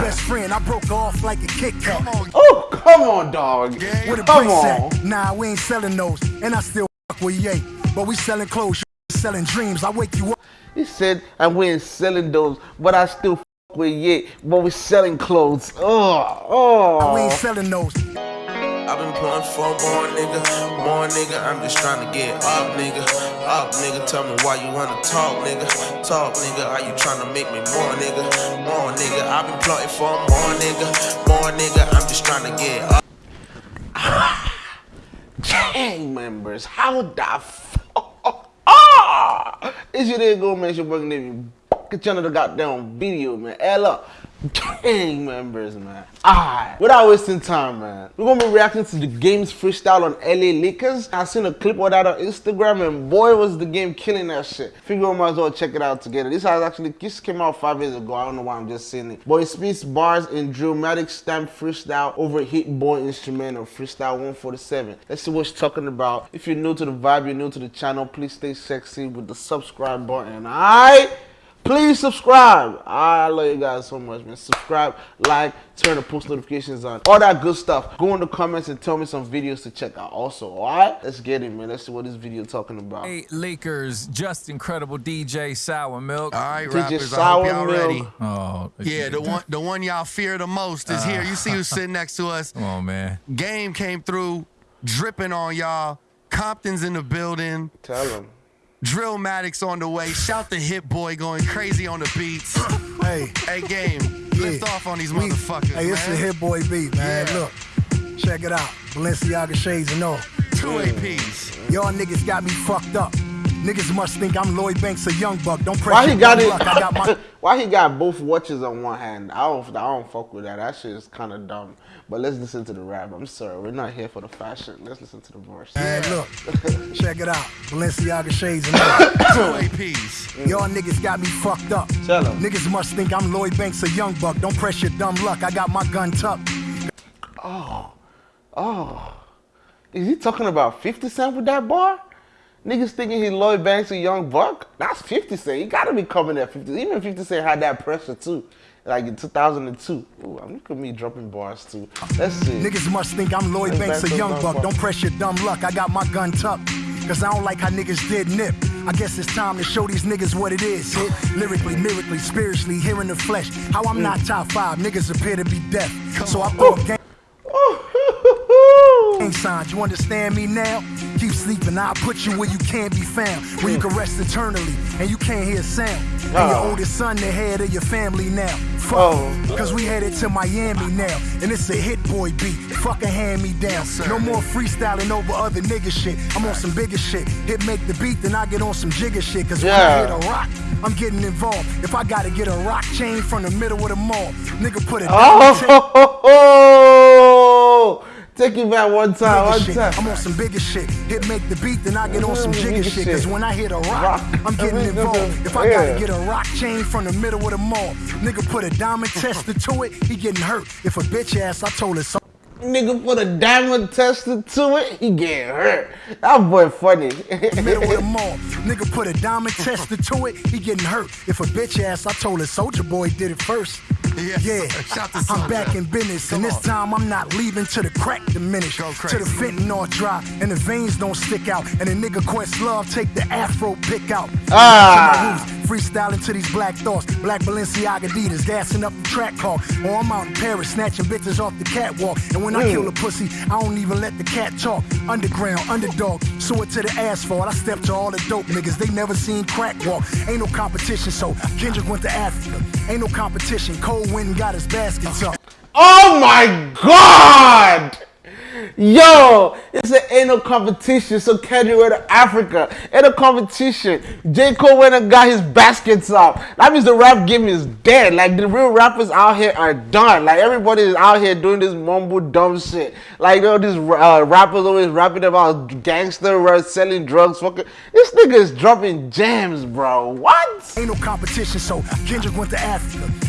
Best friend, I broke off like a Kit Kat. Oh, come on, dog. A Come on. at? Nah, we ain't selling those. And I still fuck with Ye. But we selling clothes, selling dreams. I wake you up. He said, and we ain't selling those, but I still f with Ye, but we selling clothes. Oh, oh. We ain't selling those. I've been pulling for more nigga, more nigga. I'm just trying to get up, nigga. Up, nigga. Tell me why you wanna talk, nigga. Talk, nigga. Are you trying to make me more, nigga? More, nigga. I've been plotting for more, nigga. More, nigga. I'm just trying to get up. gang members, how the fuck? Ah! It's your day go, man. Your working name. Get you another goddamn video, man. Up. Gang members, man. Alright. Without wasting time, man. We're gonna be reacting to the game's freestyle on LA Leakers. I seen a clip of that on Instagram, and boy, was the game killing that shit. Figure we might as well check it out together. This has actually this came out five years ago. I don't know why I'm just saying it. Boy, it speaks bars in Drillmatic stamp freestyle over Hit-Boy instrumental freestyle 147. Let's see what she's talking about. If you're new to the vibe, you're new to the channel, please stay sexy with the subscribe button. Alright? Please subscribe. I love you guys so much, man. Subscribe, like, turn the post notifications on. All that good stuff. Go in the comments and tell me some videos to check out also. Alright? Let's get it, man. Let's see what this video talking about. Hey, Leakers, Justin Credible DJ Sour Milk. All right, DJ rappers, I hope y'all ready. Oh, Yeah, the one the one y'all fear the most is here. You see who's ah. sitting next to us. Come on, man. Game came through, dripping on y'all. Compton's in the building. Tell them. Drillmatics on the way. Shout the Hit-Boy going crazy on the beats. Hey, hey, game, lift off on these we- motherfuckers, Hey, it's a Hit-Boy beat, man. Yeah. Look, check it out. Balenciaga shades and all. Two APs. Y'all niggas got me fucked up. Niggas must think I'm Lloyd Banks, a young buck. Don't press Why he your got dumb it? luck. I got my Why he got both watches on one hand? I don't. I don't fuck with that. That shit is kind of dumb. But let's listen to the rap. I'm sorry, we're not here for the fashion. Let's listen to the verse. Man, look, check it out. Balenciaga shades and all. Two APs. Mm. Y'all niggas got me fucked up. Tell Tell 'em. Niggas must think I'm Lloyd Banks, a young buck. Don't press your dumb luck. I got my gun tucked. Oh, oh. Is he talking about 50 Cent with that bar? Niggas thinking he Lloyd Banks a young buck? That's 50 Cent. He gotta be coming at 50. Even 50 Cent had that pressure too. Like in 2002. Ooh, I'm look at me dropping bars too. Let's see. Niggas must think I'm Lloyd Banks, a young buck. Don't press your dumb luck. I got my gun tucked. Cause I don't like how niggas did nip. I guess it's time to show these niggas what it is. Hit lyrically, lyrically, spiritually, here in the flesh. How I'm mm. not top five, niggas appear to be deaf. So I throw a gang. Signs. You understand me now? Keep sleeping, I'll put you where you can't be found. Where you hmm. can rest eternally and you can't hear a sound. And your oldest son, the head of your family now. Fuck, Oh. cause we headed to Miami now. And it's a Hit-Boy beat. Fucking hand me down. sir. no more freestyling over other nigga shit. I'm on some bigger shit. Hit make the beat, then I get on some jigger shit. Cause when I Yeah. hit a rock, I'm getting involved. If I gotta get a rock chain from the middle of the mall, nigga put it. Oh, take it back one time, one time. I'm on some bigger shit. Hit make the beat, then I get on some jigger shit. Cause when I hit a rock. I'm getting involved. If I gotta get a rock chain from the middle of the mall, nigga put a diamond tester to it, he getting hurt. If a bitch ass, I told her so. Nigga put a diamond tester to it, he getting hurt. That boy funny. Middle of the mall, nigga put a diamond tester to it, he getting hurt. If a bitch ass, I told her Soldier Boy did it first. Yes, yeah, sir. Shout to I'm back in business, and this on. time I'm not leaving till the crack diminish, Go till the fentanyl dry, and the veins don't stick out, and the nigga Questlove take the afro pick out. Ah. To freestyling to these black thoughts, black Balenciaga Adidas, gassing up the track car, or I'm out in Paris snatching bitches off the catwalk, and when I kill a pussy, I don't even let the cat talk. Underground, underdog, sew it to the asphalt. I step to all the dope niggas, they never seen crack walk. Ain't no competition, so Kendrick went to Africa. Ain't no competition, Cole went got his baskets up. Oh my god! Yo, it's an ain't no competition, so Kendrick went to Africa. Ain't no competition. J. Cole went and got his baskets up. That means the rap game is dead. Like the real rappers out here are done. Like everybody is out here doing this mumble dumb shit. Like you know, these uh, rappers always rapping about gangster rap, selling drugs. Fucking this nigga is dropping jams, bro. What? Ain't no competition, so Kendrick went to Africa.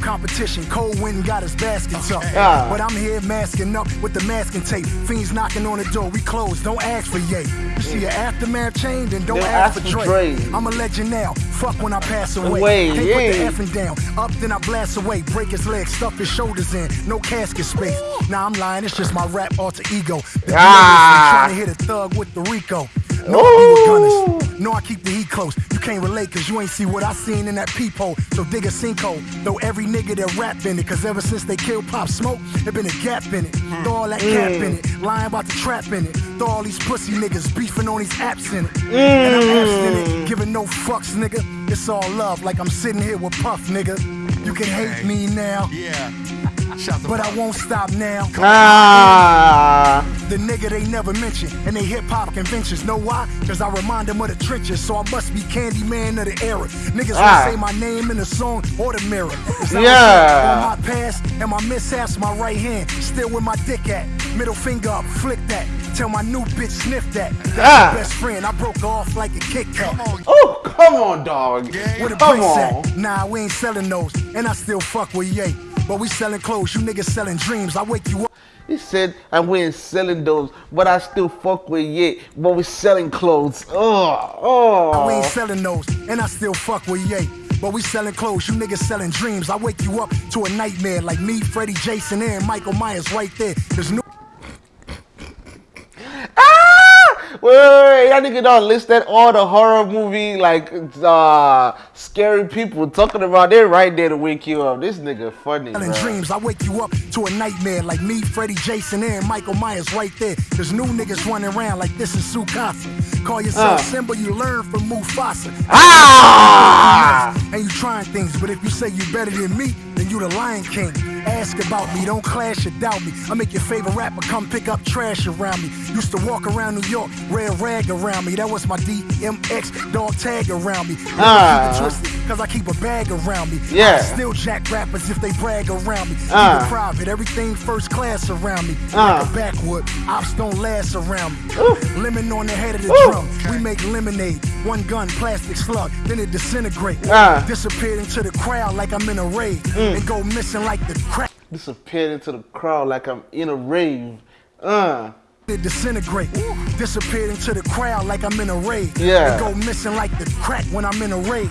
Competition, Cole wind got his baskets up. Ah. But I'm here masking up with the masking tape. Fiends knocking on the door, we close, don't ask for yay. You see an aftermath chain, then don't ask, ask for Dre. I'm a legend now, fuck when I pass away. Can't yeah. put the effing down, up then I blast away. Break his legs, stuff his shoulders in, no casket space. Nah, I'm lying, it's just my rap alter ego. The Ah. trying to hit a thug with the RICO. No. No, I keep the heat close. You can't relate cause you ain't see what I seen in that peephole. So dig a sinkhole. Throw every nigga that rap in it. Cause ever since they killed Pop Smoke, there been a gap in it. Hmm. Throw all that cap in it. Hmm. Lying about the trap in it. Throw all these pussy niggas beefing on these apps in it. And I'm hmm. abstinent, giving no fucks, nigga. It's all love, like I'm sitting here with Puff, nigga. You can hate me now, Yeah. Shout the but I won't stop now. Ah, The nigga they never mention in they hip hop conventions. Know why? Cause I remind them of the trenches, so I must be Candyman of the era. Niggas Ah. will say my name in the song or the mirror. It's not Yeah. On my past and my mishaps, my right hand still with my dick at. Middle finger up, flick that. Tell my new bitch sniff that. That's Ah. my best friend. I broke her off like a Kit Kat. Come on. oh, come on, dog. Where the Come bricks on. at? Nah, we ain't selling those, and I still fuck with Ye. But we selling clothes, you niggas selling dreams. I wake you up. He said, and we ain't selling those, but I still fuck with ye, but we selling clothes. Oh, oh. We ain't selling those, and I still fuck with Ye. But we selling clothes, you niggas selling dreams. I wake you up to a nightmare like me, Freddie, Jason, and Michael Myers right there. There's no Ah! Wait, y'all nigga don't list that all the horror movie, like, uh, scary people talking about it right there to wake you up. This nigga funny, bro. dreams. I wake you up to a nightmare like me, Freddie, Jason, and Michael Myers right there. There's new niggas running around like this is Sukasa. Call yourself Uh. Simba, you learn from Mufasa. Ah! And you trying things, but if you say you better than me, then you the Lion King. Ask about me, don't clash or doubt me. I make your favorite rapper come pick up trash around me. Used to walk around New York, red rag around me. That was my DMX dog tag around me. Ah. Keep it twisted, cause I keep a bag around me. Yeah. I still jack rappers if they brag around me. Ah. Keep it private, everything first class around me. Ah. Like a backwood, ops don't last around me. Ooh. Lemon on the head of the Ooh. drum. We make lemonade, one gun, plastic slug, then it disintegrate. Ah. Disappeared into the crowd like I'm in a rave, and go missing like the crack. Disappeared into the crowd like I'm in a rave. Uh. It disintegrate. Disappeared into the crowd like I'm in a rave. Yeah. And go missing like the crack when I'm in a rave.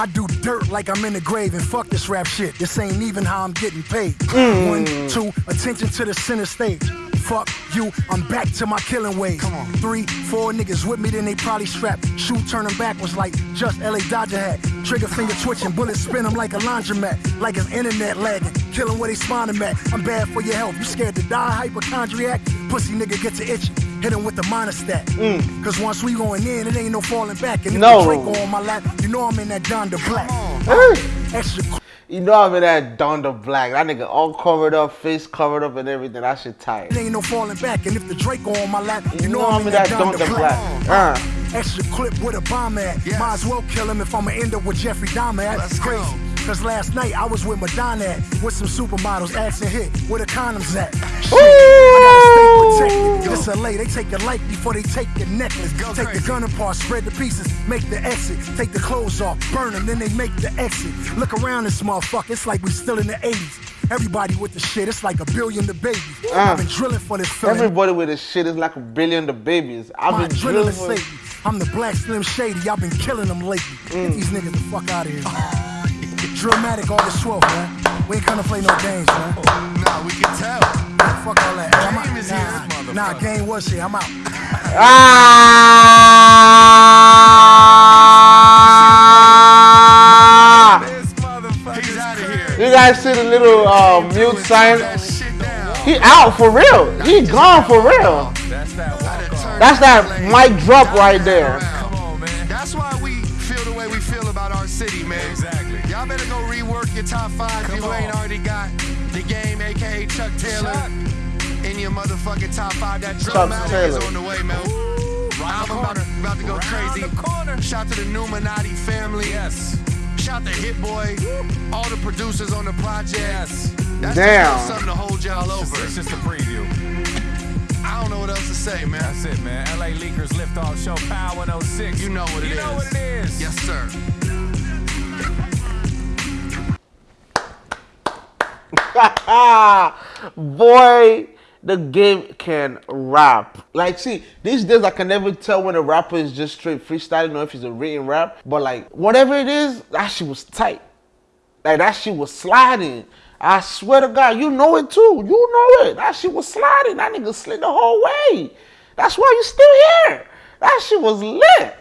I do dirt like I'm in the grave and fuck this rap shit. This ain't even how I'm getting paid. Mm. One, two, attention to the center stage. Fuck you, I'm back to my killing ways. Come on. Three, four niggas with me, then they probably strapped. Shoot turning backwards like just LA Dodger hat. Trigger finger twitching, bullets spin 'em like a laundromat. Like his internet lagging, killing where they spawn 'em at. I'm bad for your health. You scared to die, hypochondriac? Pussy nigga gets to itching. Hit him with the minor stat. Cause once we going in, it ain't no falling back. And if No. the Draco on my lap, you know I'm in that Donda Black. Extra You know I'm in that Donda Black. That nigga all covered up, face covered up and everything. That shit tight. It ain't no falling back, and if the Draco on my lap, you, You know I'm in that Donda Black. Uh. Extra clip with a bomb at. Yes. Might as well kill him if I'ma end up with Jeffrey Dahmer at. Let's Crazy. go. Cause last night I was with Madonna at, with some supermodels, asking hit, where the condoms at? Shit, I gotta stay protected. This LA, they take your life before they take your necklace. Go take crazy. the gun apart, spread the pieces, make the exit. Take the clothes off, burn them, then they make the exit. Look around this motherfucker, it's like we still in the 80s. Everybody with the shit, it's like a billion the babies. I've been drilling for this feeling. Everybody with the shit is like a billion the babies. I've My been drilling for. Satan. I'm the black Slim Shady. I've been killing them lately. Mm. Get these niggas the fuck out of here. Drillmatic August 12th, man. We ain't gonna play no games, man. Nah, we can tell. Fuck all that. Hey, I'm Game is here. Nah, nah, game was here. I'm out. Ah! He's here. You guys see the little uh, mute sign? That shit down. He out for real. He gone for real. That's that walk. That's that mic drop right there. Your top five Come you ain't already got the game, aka Chuck Taylor, Chuck. in your motherfucking top five. That Chuck Drillmatic is on the way, man. Round the Album about, corner. about to go Round crazy. the. Shout to the Numinati family. Yes. Shout to Hit Boy. All the producers on the project. Yes. That's Damn. just something to hold y'all over. It's just a preview. I don't know what else to say, man. That's it, man. LA Leakers lift off show Power 106. You know what it you is. You know what it is. Yes, sir. Boy, the game can rap. Like, see, these days I can never tell when a rapper is just straight freestyling or if it's a written rap. But like, whatever it is, that shit was tight. Like that shit was sliding. I swear to God, you know it too. You know it. That shit was sliding. That nigga slid the whole way. That's why you still here. That shit was lit.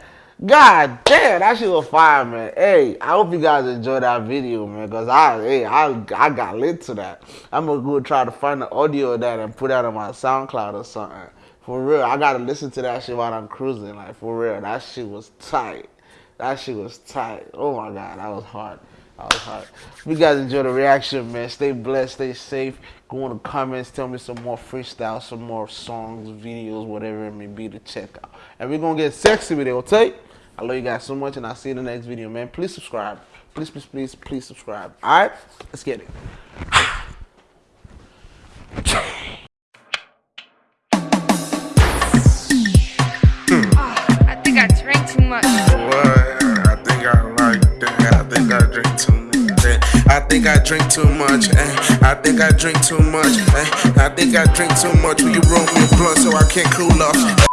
God damn, that shit was fire, man. Hey, I hope you guys enjoyed that video, man. Cause I, hey, I, I got lit to that. I'm gonna go try to find the audio of that and put that on my SoundCloud or something. For real, I gotta listen to that shit while I'm cruising. Like for real, that shit was tight. That shit was tight. Oh my God, that was hard. That was hard. If you guys enjoy the reaction, man, stay blessed, stay safe. Go in the comments, tell me some more freestyle, some more songs, videos, whatever it may be to check out. And we're gonna get sexy with it, okay? I love you guys so much, and I'll see you in the next video, man. Please subscribe. Please, please, please, please subscribe. All right, let's get it. I think I drank too much. I think I like that. I think I drink too much. eh. I think I drink too much. eh. I think I drink too much. eh. I think I drink too much. Will you roll me a blunt so I can't cool off?